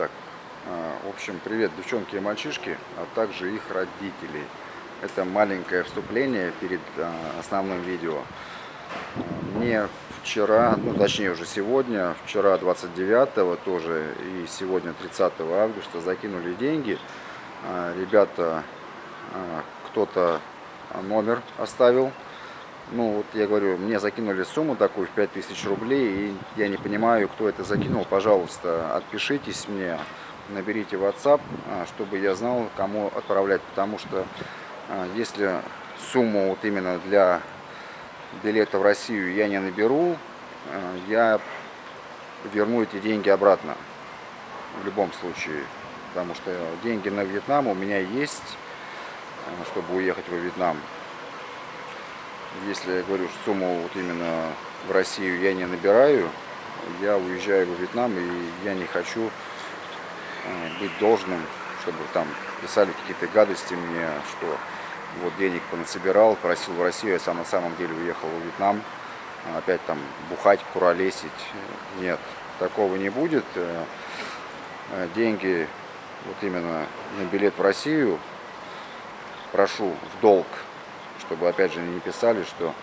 так. А, в общем, привет, девчонки и мальчишки, а также их родителей. Это маленькое вступление перед а, основным видео. Мне вчера, ну точнее уже сегодня, вчера 29 тоже и сегодня 30 августа закинули деньги. Ребята, кто-то номер оставил ну, вот я говорю, мне закинули сумму такую в 5000 рублей, и я не понимаю, кто это закинул. Пожалуйста, отпишитесь мне, наберите WhatsApp, а, чтобы я знал, кому отправлять. Потому что а, если сумму вот именно для билета в Россию я не наберу, а, я верну эти деньги обратно. В любом случае. Потому что деньги на Вьетнам у меня есть, чтобы уехать во Вьетнам если я говорю сумму вот именно в Россию я не набираю, я уезжаю во Вьетнам и я не хочу э, быть должным, чтобы там писали какие-то гадости мне, что вот денег понасобирал, просил в Россию, я сам на самом деле уехал во Вьетнам, опять там бухать, куролесить. Нет, такого не будет. Э, э, деньги вот именно на билет в Россию прошу в долг чтобы опять же не писали, что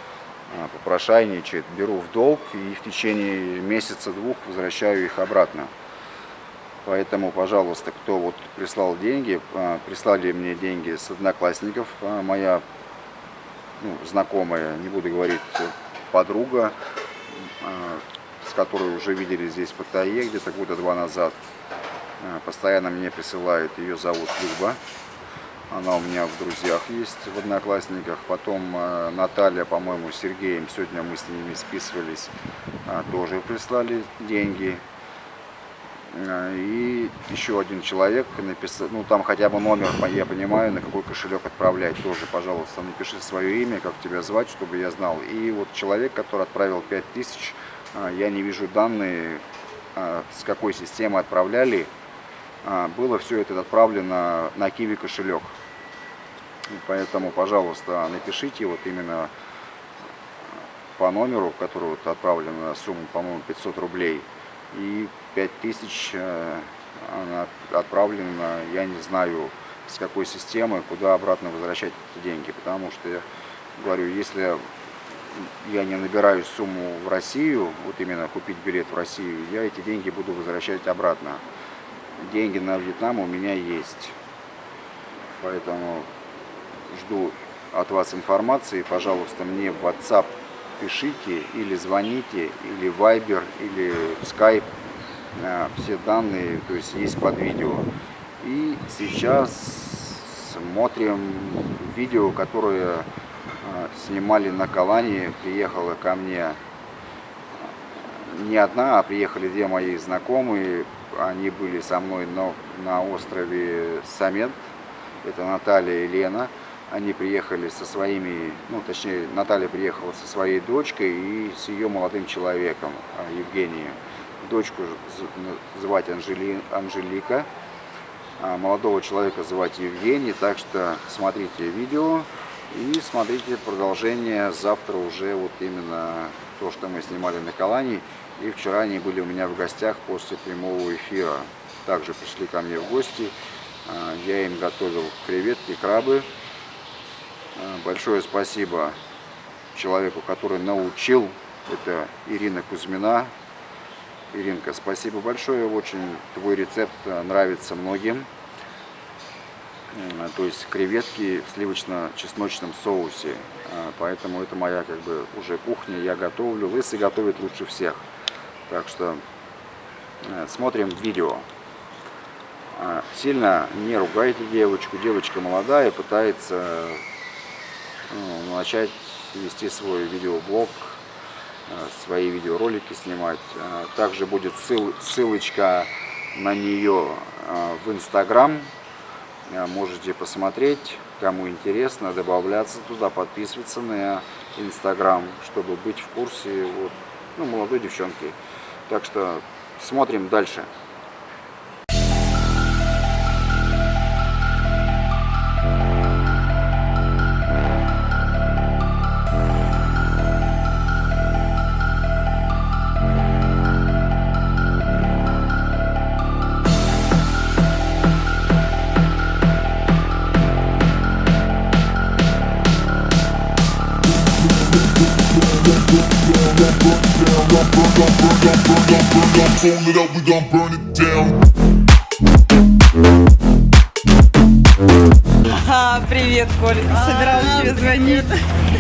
а, попрошайничает, беру в долг и в течение месяца-двух возвращаю их обратно. Поэтому, пожалуйста, кто вот прислал деньги, а, прислали мне деньги с одноклассников, а, моя ну, знакомая, не буду говорить, подруга, с которой уже видели здесь в Паттайе где-то года два назад, постоянно мне присылают, ее зовут Люба. Она у меня в друзьях есть, в Одноклассниках. Потом э, Наталья, по-моему, Сергеем, сегодня мы с ними списывались, э, тоже прислали деньги. Э, и еще один человек написал, ну там хотя бы номер, я понимаю, на какой кошелек отправлять. Тоже, пожалуйста, напиши свое имя, как тебя звать, чтобы я знал. И вот человек, который отправил 5000, я не вижу данные, с какой системы отправляли. А, было все это отправлено на Киви кошелек. Поэтому, пожалуйста, напишите вот именно по номеру, который вот отправлена сумма, по-моему, 500 рублей. И 5000 э, она отправлена, я не знаю, с какой системы, куда обратно возвращать эти деньги. Потому что, я говорю, если я не набираю сумму в Россию, вот именно купить билет в Россию, я эти деньги буду возвращать обратно деньги на Вьетнам у меня есть. Поэтому жду от вас информации. Пожалуйста, мне в WhatsApp пишите или звоните, или Viber, или Skype. Все данные, то есть есть под видео. И сейчас смотрим видео, которое а, снимали на Калане. Приехала ко мне не одна, а приехали две мои знакомые они были со мной на, на острове Самет, это Наталья и Лена. Они приехали со своими, ну точнее Наталья приехала со своей дочкой и с ее молодым человеком, а, Евгением. Дочку звать Анжели, Анжелика, а молодого человека звать Евгений, так что смотрите видео и смотрите продолжение завтра уже вот именно то, что мы снимали на Калане. И вчера они были у меня в гостях после прямого эфира. Также пришли ко мне в гости. А, я им готовил креветки, крабы. А, большое спасибо человеку, который научил. Это Ирина Кузьмина. Иринка, спасибо большое. Очень твой рецепт нравится многим. То есть креветки в сливочно-чесночном соусе. А, поэтому это моя как бы уже кухня. Я готовлю. Лысый готовит лучше всех. Так что э, смотрим видео. А, сильно не ругайте девочку. Девочка молодая, пытается ну, начать вести свой видеоблог, э, свои видеоролики снимать. Также будет ссыл, ссылочка на нее э, в Инстаграм. Можете посмотреть, кому интересно, добавляться туда, подписываться на Инстаграм, чтобы быть в курсе вот, ну, молодой девчонки. Так что смотрим дальше. Fold it up, we gon' burn it down. А, привет, Коль. Собиралась тебе звонить.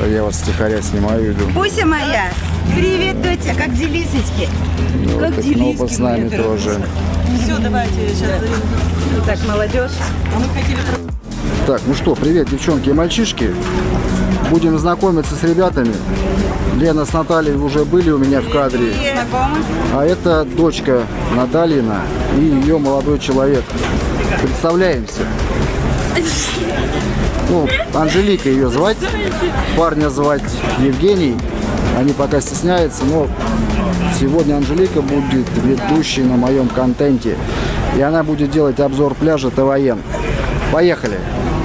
Я вас стихаря снимаю, иду. Буся моя, привет, доча, как делисочки? Ну, Как так, ну, с нами тоже. Все, давайте сейчас. Так, молодежь. А мы хотели Так, ну что, привет, девчонки и мальчишки. Будем знакомиться с ребятами. Лена с Натальей уже были у меня в кадре. А это дочка Натальина и ее молодой человек. Представляемся. Ну, Анжелика ее звать, парня звать Евгений. Они пока стесняются, но сегодня Анжелика будет ведущей на моем контенте. И она будет делать обзор пляжа ТВН. Поехали!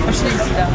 Пошли сюда.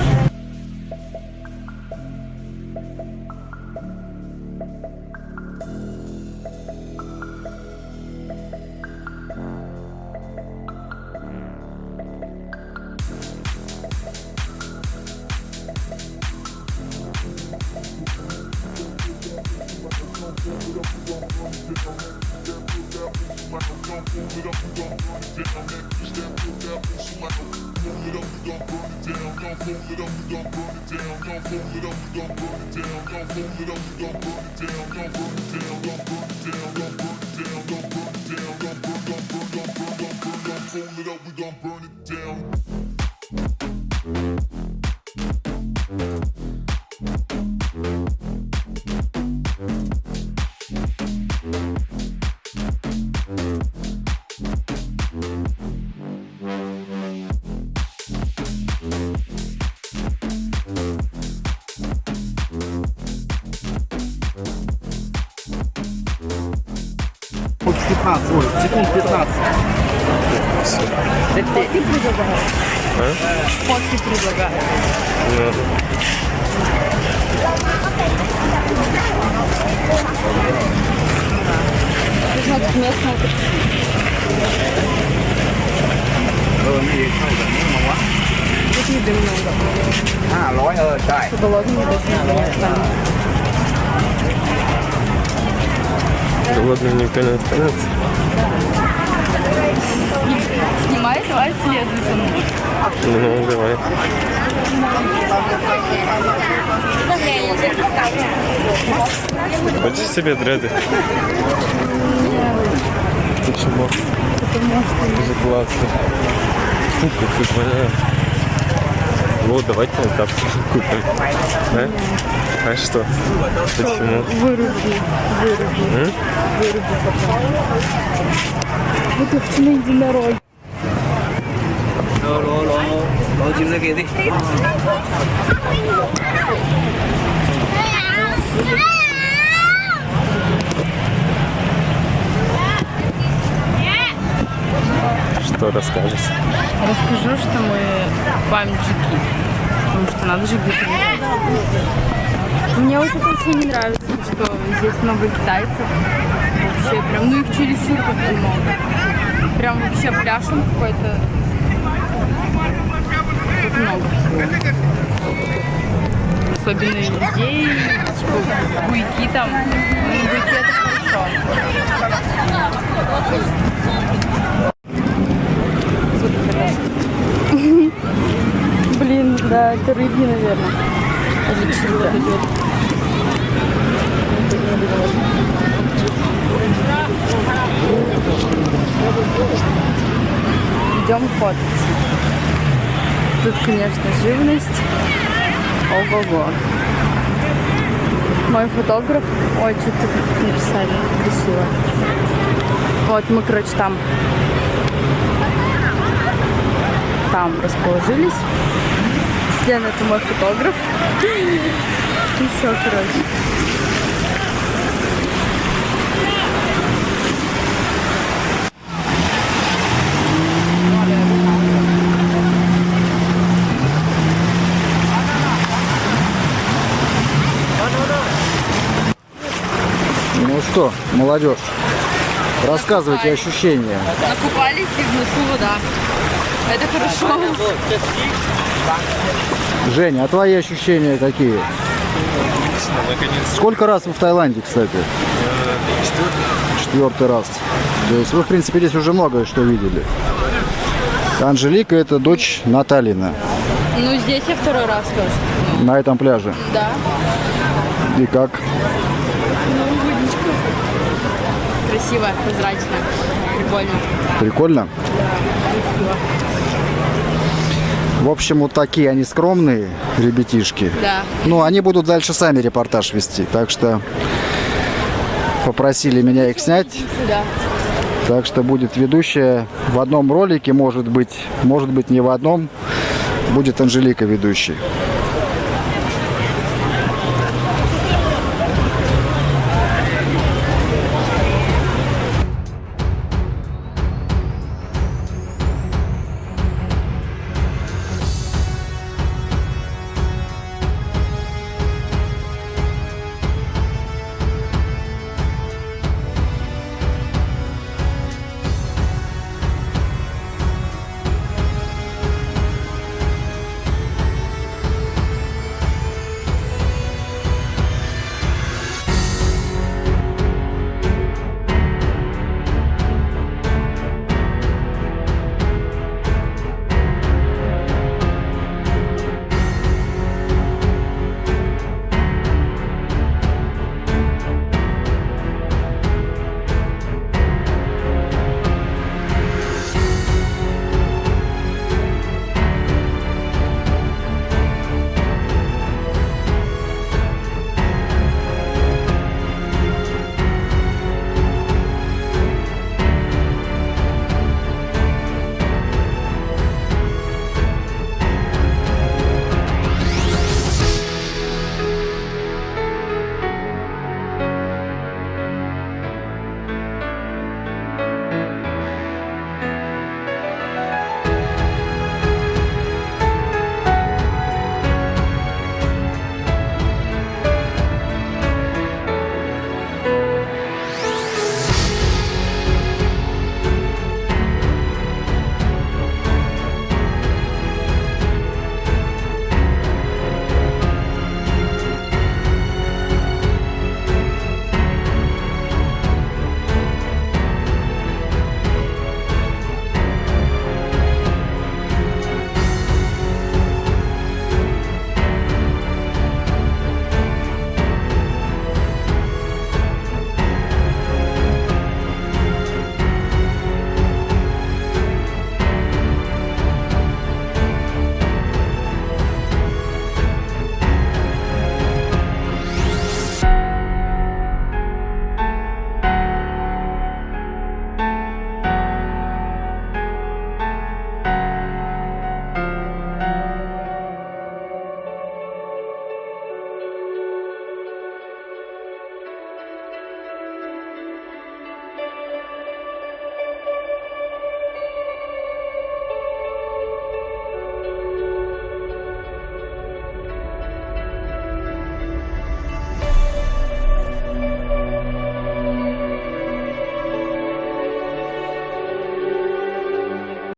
down, warm it up, we gon' burn it down. That bitch that put that on somebody. Warm it up, we gon' burn it down. Don't warm it up, we gon' burn it down. Don't warm it up, we gon' burn it down. Don't warm it up, we gon' burn it down. Don't burn it down, don't burn it down, don't burn it down, don't burn it down, don't burn, don't burn, don't burn, don't burn, don't burn. Don't warm it up, we gon' burn it. Фотки предлагаю. Фотки предлагаю. Значит, местная. Тут еды много. А, Голодные даже не станут. Голодным никто не останется. Снимай, давай мной. Ну, давай. Хочешь себе дреды? Почему? Потому что... Же классно. Фу, как ты поняла. Вот, давайте на тапки купим. Да? А что? Почему? Выруби, выруби, М? выруби. Вот их на единороге. Что расскажешь? Расскажу, что мы памятники. Потому что надо же где-то лежать. Мне вот это не нравится, что здесь много китайцев. Вообще прям, ну их чересчур как много. Прям вообще пляж он какой-то. Тут много всего. Особенно людей, типа буйки там. Ну, буйки это. Блин, да, это рыбьи, наверное. Или чудо. Идем фототься. Тут, конечно, живность. Ого-го. Мой фотограф. Ой, что-то написали красиво. Вот мы, короче, там там расположились. Слен это мой фотограф. И все, короче. Ну что, молодежь, рассказывайте ощущения. Накупались и в носу вода. Это хорошо. Женя, а твои ощущения какие? Сколько раз вы в Таиланде, кстати? Четвертый раз. То есть вы, в принципе, здесь уже многое что видели. Анжелика – это дочь Наталина Ну, здесь я второй раз тоже. на этом пляже. Да. И как? Красиво, прозрачно. Прикольно. Прикольно? В общем, вот такие они скромные ребятишки. Да. Ну, они будут дальше сами репортаж вести, так что попросили меня их снять. Да. Так что будет ведущая в одном ролике, может быть, может быть не в одном, будет Анжелика ведущей.